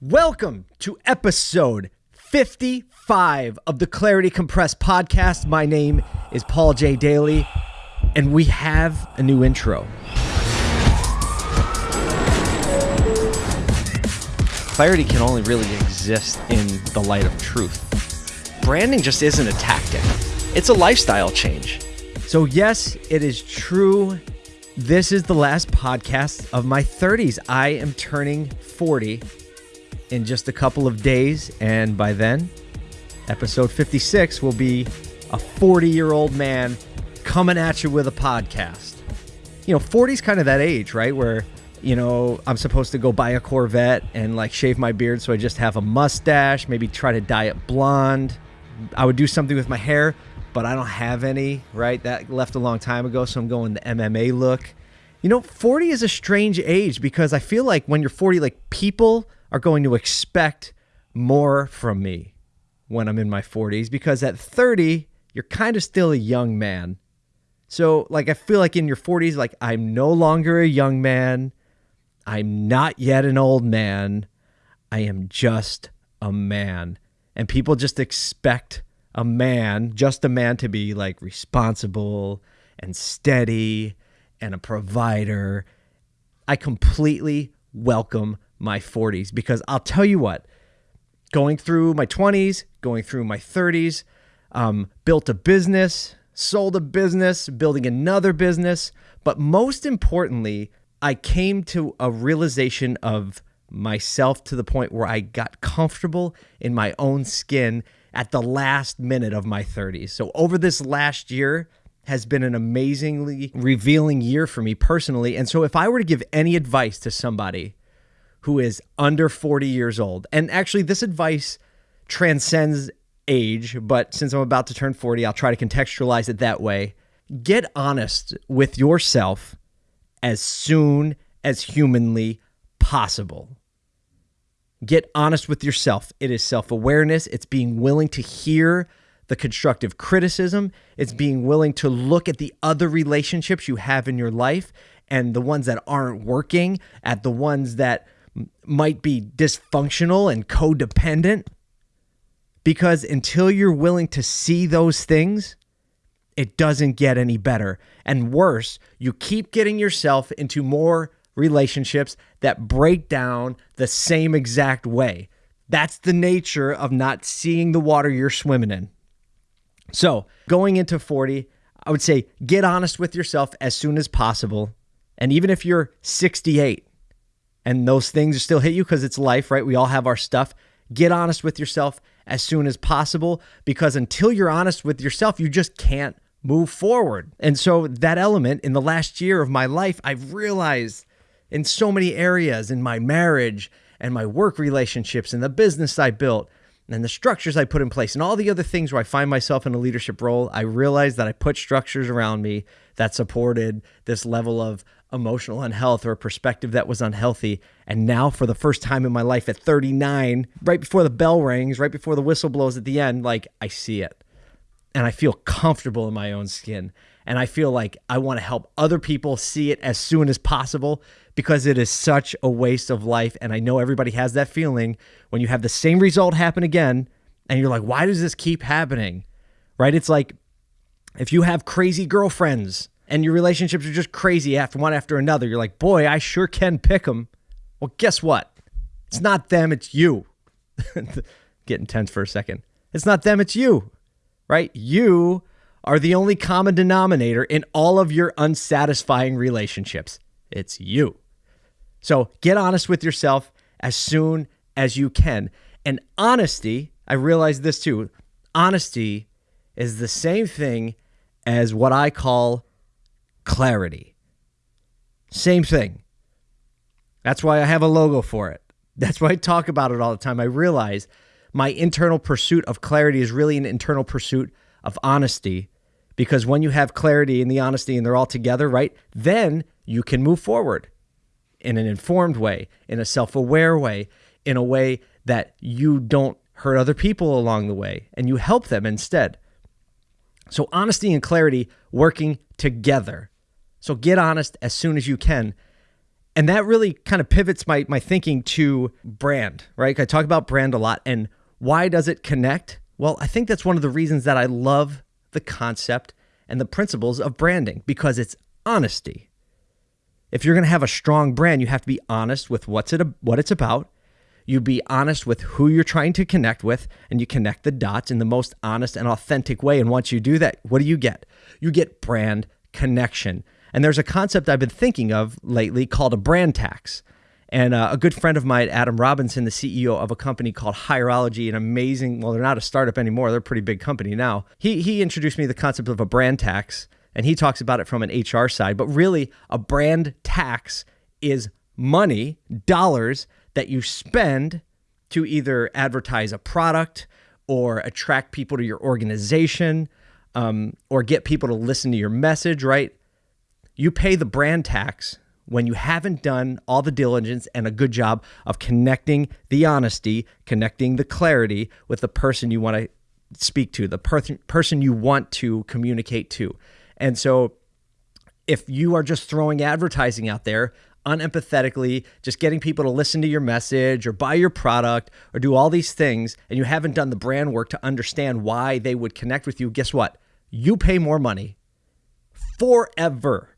Welcome to episode 55 of the Clarity Compressed podcast. My name is Paul J. Daly, and we have a new intro. Clarity can only really exist in the light of truth. Branding just isn't a tactic, it's a lifestyle change. So, yes, it is true. This is the last podcast of my 30s. I am turning 40 in just a couple of days. And by then, episode 56 will be a 40 year old man coming at you with a podcast. You know, 40 is kind of that age, right? Where, you know, I'm supposed to go buy a Corvette and like shave my beard so I just have a mustache, maybe try to dye it blonde. I would do something with my hair, but I don't have any, right? That left a long time ago, so I'm going the MMA look. You know, 40 is a strange age because I feel like when you're 40, like people are going to expect more from me when I'm in my 40s because at 30, you're kind of still a young man. So, like, I feel like in your 40s, like, I'm no longer a young man. I'm not yet an old man. I am just a man. And people just expect a man, just a man, to be like responsible and steady and a provider. I completely welcome my 40s because I'll tell you what, going through my 20s, going through my 30s, um, built a business, sold a business, building another business. But most importantly, I came to a realization of myself to the point where I got comfortable in my own skin at the last minute of my 30s. So over this last year has been an amazingly revealing year for me personally. And so if I were to give any advice to somebody who is under 40 years old. And actually, this advice transcends age, but since I'm about to turn 40, I'll try to contextualize it that way. Get honest with yourself as soon as humanly possible. Get honest with yourself. It is self awareness, it's being willing to hear the constructive criticism, it's being willing to look at the other relationships you have in your life and the ones that aren't working, at the ones that might be dysfunctional and codependent. Because until you're willing to see those things, it doesn't get any better. And worse, you keep getting yourself into more relationships that break down the same exact way. That's the nature of not seeing the water you're swimming in. So, going into 40, I would say get honest with yourself as soon as possible. And even if you're 68, and those things still hit you because it's life, right? We all have our stuff. Get honest with yourself as soon as possible because until you're honest with yourself, you just can't move forward. And so, that element in the last year of my life, I've realized in so many areas in my marriage and my work relationships and the business I built and the structures I put in place and all the other things where I find myself in a leadership role, I realized that I put structures around me that supported this level of emotional unhealth or a perspective that was unhealthy. And now, for the first time in my life at 39, right before the bell rings, right before the whistle blows at the end, like I see it and I feel comfortable in my own skin. And I feel like I want to help other people see it as soon as possible because it is such a waste of life. And I know everybody has that feeling when you have the same result happen again and you're like, why does this keep happening? Right? It's like if you have crazy girlfriends and your relationships are just crazy after one after another. You're like, boy, I sure can pick them. Well, guess what? It's not them, it's you. Getting tense for a second. It's not them, it's you, right? You are the only common denominator in all of your unsatisfying relationships. It's you. So get honest with yourself as soon as you can. And honesty, I realize this too honesty is the same thing as what I call clarity. Same thing. That's why I have a logo for it. That's why I talk about it all the time. I realize my internal pursuit of clarity is really an internal pursuit of honesty because when you have clarity and the honesty and they're all together, right? Then you can move forward in an informed way, in a self aware way, in a way that you don't hurt other people along the way and you help them instead. So, honesty and clarity working together. So get honest as soon as you can. And that really kind of pivots my my thinking to brand, right? I talk about brand a lot and why does it connect? Well, I think that's one of the reasons that I love the concept and the principles of branding because it's honesty. If you're going to have a strong brand, you have to be honest with what's it what it's about. You be honest with who you're trying to connect with, and you connect the dots in the most honest and authentic way. And once you do that, what do you get? You get brand connection. And there's a concept I've been thinking of lately called a brand tax. And uh, a good friend of mine, Adam Robinson, the CEO of a company called Hireology, an amazing, well, they're not a startup anymore. They're a pretty big company now. He, he introduced me to the concept of a brand tax, and he talks about it from an HR side. But really, a brand tax is money, dollars that you spend to either advertise a product or attract people to your organization um, or get people to listen to your message, right? You pay the brand tax when you haven't done all the diligence and a good job of connecting the honesty, connecting the clarity with the person you want to speak to, the per- person you want to communicate to. And so if you are just throwing advertising out there, unempathetically, just getting people to listen to your message or buy your product or do all these things, and you haven't done the brand work to understand why they would connect with you, guess what? You pay more money forever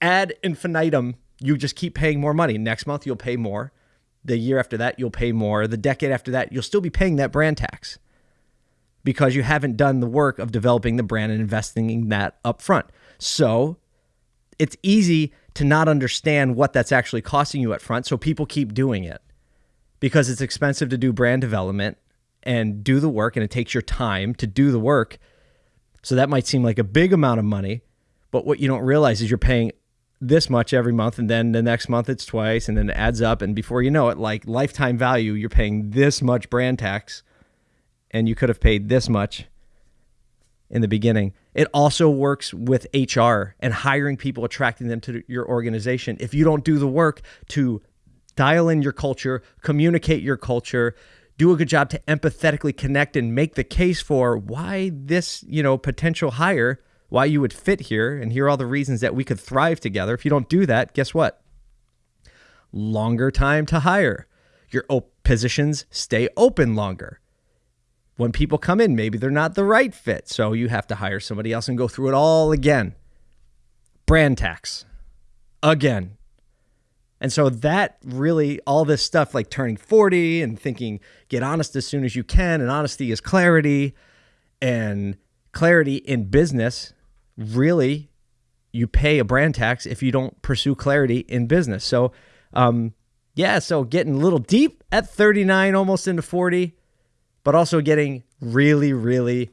ad infinitum, you just keep paying more money. Next month, you'll pay more. The year after that, you'll pay more. The decade after that, you'll still be paying that brand tax because you haven't done the work of developing the brand and investing in that up front. So it's easy to not understand what that's actually costing you up front. So people keep doing it because it's expensive to do brand development and do the work, and it takes your time to do the work. So that might seem like a big amount of money, but what you don't realize is you're paying this much every month and then the next month it's twice and then it adds up and before you know it like lifetime value you're paying this much brand tax and you could have paid this much in the beginning it also works with hr and hiring people attracting them to your organization if you don't do the work to dial in your culture communicate your culture do a good job to empathetically connect and make the case for why this you know potential hire why you would fit here and hear all the reasons that we could thrive together. If you don't do that, guess what? Longer time to hire. Your positions stay open longer. When people come in, maybe they're not the right fit. So you have to hire somebody else and go through it all again. Brand tax. Again. And so that really, all this stuff like turning 40 and thinking, get honest as soon as you can, and honesty is clarity, and clarity in business really you pay a brand tax if you don't pursue clarity in business. So, um, yeah, so getting a little deep at 39, almost into 40, but also getting really, really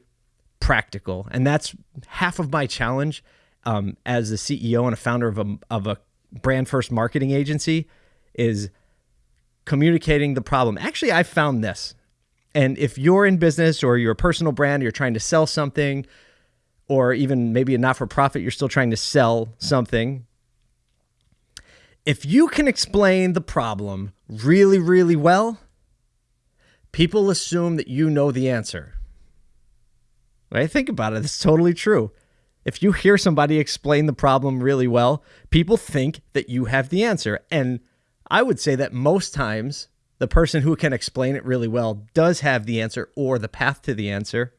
practical. And that's half of my challenge um, as the CEO and a founder of a, of a brand first marketing agency is communicating the problem. Actually, I found this. And if you're in business or you're a personal brand, you're trying to sell something, or even maybe a not for profit, you're still trying to sell something. If you can explain the problem really, really well, people assume that you know the answer. Right? Think about it. It's totally true. If you hear somebody explain the problem really well, people think that you have the answer. And I would say that most times, the person who can explain it really well does have the answer or the path to the answer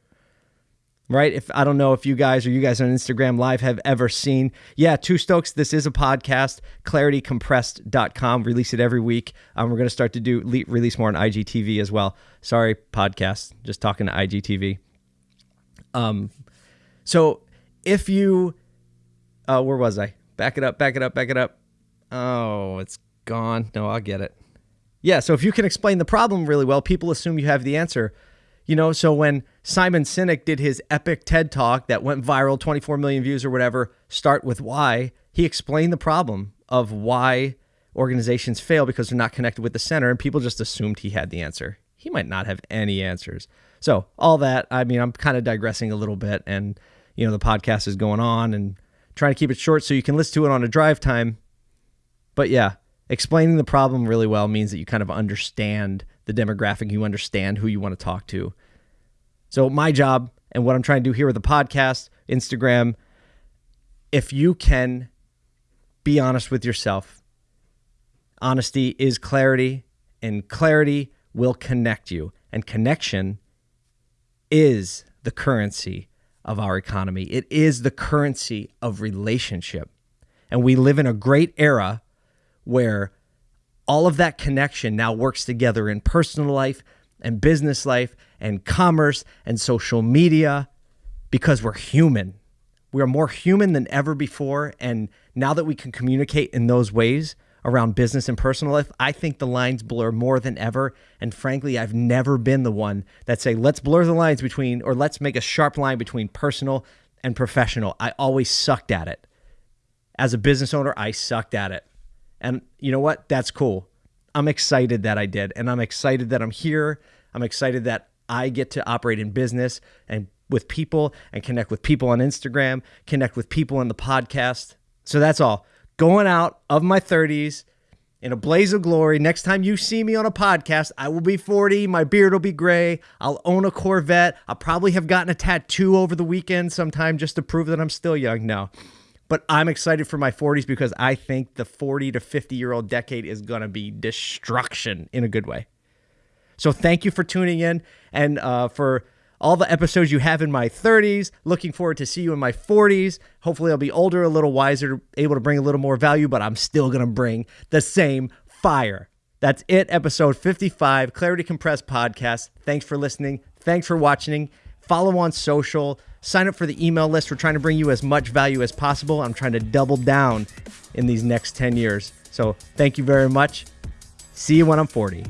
right? If I don't know if you guys or you guys on Instagram Live have ever seen, yeah, Two Stokes, this is a podcast, claritycompressed.com, release it every week. Um, we're going to start to do release more on IGTV as well. Sorry, podcast, just talking to IGTV. Um, so if you, uh, where was I? Back it up, back it up, back it up. Oh, it's gone. No, I'll get it. Yeah, so if you can explain the problem really well, people assume you have the answer. You know, so when Simon Sinek did his epic TED talk that went viral, 24 million views or whatever, start with why, he explained the problem of why organizations fail because they're not connected with the center and people just assumed he had the answer. He might not have any answers. So, all that, I mean, I'm kind of digressing a little bit and you know, the podcast is going on and trying to keep it short so you can listen to it on a drive time. But yeah, explaining the problem really well means that you kind of understand the demographic, you understand who you want to talk to. So, my job and what I'm trying to do here with the podcast, Instagram, if you can be honest with yourself Honesty is clarity, and clarity will connect you. And connection is the currency of our economy, it is the currency of relationship. And we live in a great era where all of that connection now works together in personal life and business life and commerce and social media because we're human. We are more human than ever before. And now that we can communicate in those ways around business and personal life, I think the lines blur more than ever. And frankly, I've never been the one that say, let's blur the lines between, or let's make a sharp line between personal and professional. I always sucked at it. As a business owner, I sucked at it. And you know what? That's cool. I'm excited that I did. And I'm excited that I'm here. I'm excited that I get to operate in business and with people and connect with people on Instagram, connect with people on the podcast. So that's all. Going out of my 30s in a blaze of glory. Next time you see me on a podcast, I will be 40. My beard will be gray. I'll own a Corvette. I'll probably have gotten a tattoo over the weekend sometime just to prove that I'm still young. No. But I'm excited for my 40s because I think the 40 to 50 year old decade is going to be destruction in a good way. So thank you for tuning in and uh, for all the episodes you have in my 30s. Looking forward to see you in my 40s. Hopefully, I'll be older, a little wiser, able to bring a little more value, but I'm still going to bring the same fire. That's it, episode 55, Clarity Compressed Podcast. Thanks for listening. Thanks for watching. Follow on social sign up for the email list. We're trying to bring you as much value as possible. I'm trying to double down in these next 10 years. So thank you very much. See you when I'm 40.